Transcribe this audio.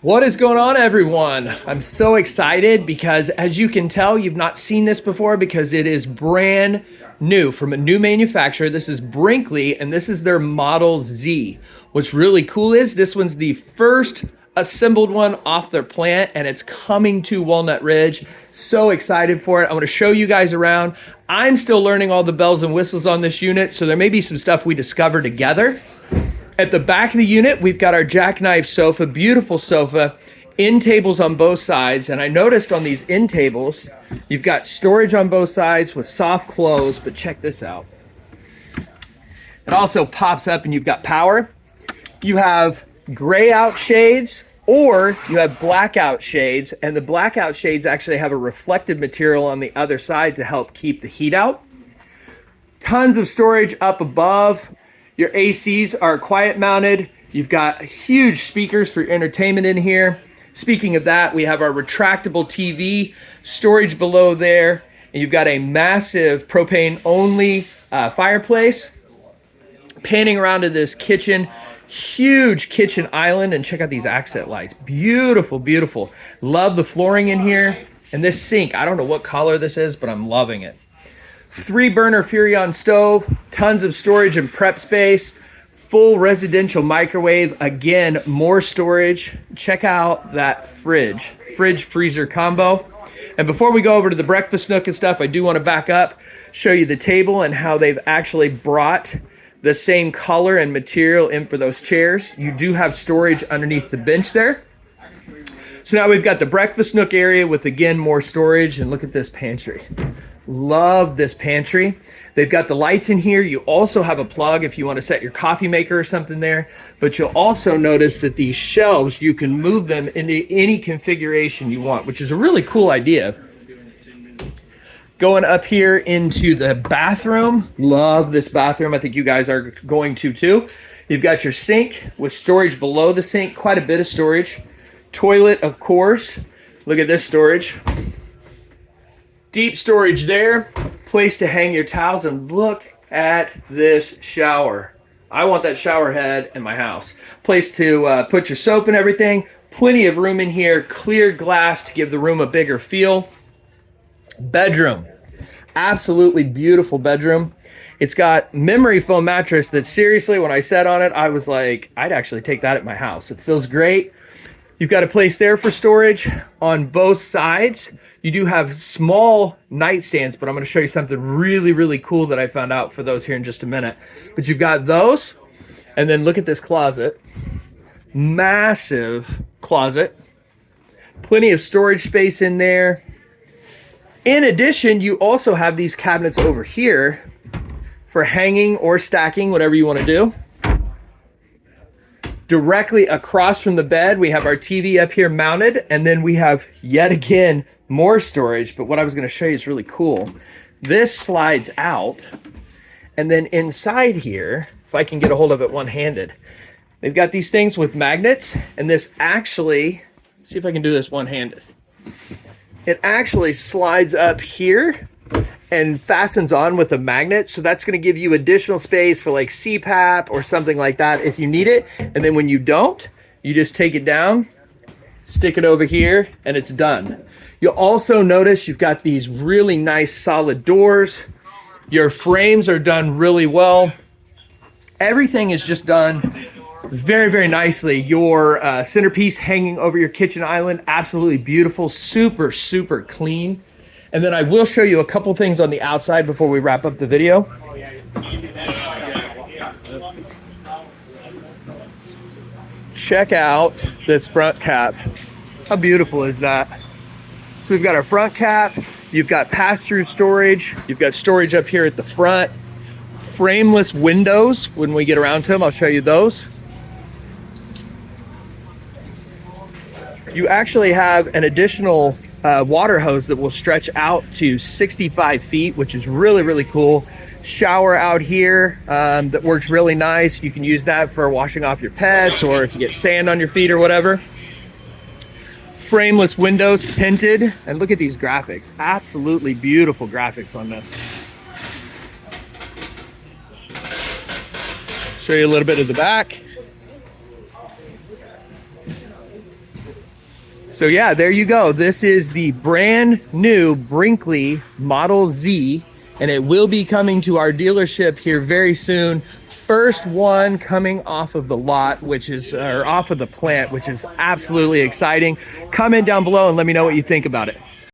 What is going on, everyone? I'm so excited because, as you can tell, you've not seen this before because it is brand new from a new manufacturer. This is Brinkley, and this is their Model Z. What's really cool is this one's the first assembled one off their plant and it's coming to Walnut Ridge. So excited for it. I want to show you guys around. I'm still learning all the bells and whistles on this unit, so there may be some stuff we discover together. At the back of the unit, we've got our jackknife sofa, beautiful sofa, end tables on both sides. And I noticed on these end tables, you've got storage on both sides with soft close, but check this out. It also pops up and you've got power. You have gray out shades or you have blackout shades and the blackout shades actually have a reflective material on the other side to help keep the heat out. Tons of storage up above your ACs are quiet mounted. You've got huge speakers for entertainment in here. Speaking of that, we have our retractable TV, storage below there, and you've got a massive propane only uh, fireplace. Panning around to this kitchen, huge kitchen island, and check out these accent lights. Beautiful, beautiful. Love the flooring in here. And this sink, I don't know what color this is, but I'm loving it three burner Furrion stove, tons of storage and prep space, full residential microwave. Again, more storage. Check out that fridge, fridge freezer combo. And before we go over to the breakfast nook and stuff, I do want to back up, show you the table and how they've actually brought the same color and material in for those chairs. You do have storage underneath the bench there. So now we've got the breakfast nook area with again more storage and look at this pantry. Love this pantry. They've got the lights in here. You also have a plug if you want to set your coffee maker or something there. But you'll also notice that these shelves, you can move them into any configuration you want, which is a really cool idea. Going up here into the bathroom. Love this bathroom. I think you guys are going to too. You've got your sink with storage below the sink, quite a bit of storage. Toilet, of course. Look at this storage. Deep storage there, place to hang your towels, and look at this shower. I want that shower head in my house. Place to uh, put your soap and everything. Plenty of room in here. Clear glass to give the room a bigger feel. Bedroom. Absolutely beautiful bedroom. It's got memory foam mattress that seriously, when I sat on it, I was like, I'd actually take that at my house. It feels great. You've got a place there for storage on both sides. You do have small nightstands, but I'm going to show you something really, really cool that I found out for those here in just a minute. But you've got those, and then look at this closet. Massive closet. Plenty of storage space in there. In addition, you also have these cabinets over here for hanging or stacking, whatever you want to do. Directly across from the bed, we have our TV up here mounted, and then we have yet again more storage, but what I was going to show you is really cool. This slides out, and then inside here, if I can get a hold of it one-handed, they've got these things with magnets, and this actually, see if I can do this one-handed. It actually slides up here and fastens on with a magnet. So that's going to give you additional space for like CPAP or something like that if you need it. And then when you don't, you just take it down, stick it over here, and it's done. You'll also notice you've got these really nice solid doors. Your frames are done really well. Everything is just done very, very nicely. Your uh, centerpiece hanging over your kitchen island, absolutely beautiful, super, super clean. And then I will show you a couple things on the outside before we wrap up the video. Check out this front cap. How beautiful is that? So we've got our front cap, you've got pass-through storage, you've got storage up here at the front, frameless windows when we get around to them, I'll show you those. You actually have an additional uh, water hose that will stretch out to 65 feet, which is really, really cool. Shower out here um, that works really nice. You can use that for washing off your pets or if you get sand on your feet or whatever. Frameless windows tinted. And look at these graphics. Absolutely beautiful graphics on this show you a little bit of the back So yeah, there you go. This is the brand new Brinkley Model Z, and it will be coming to our dealership here very soon. First one coming off of the lot, which is, or off of the plant, which is absolutely exciting. Comment down below and let me know what you think about it.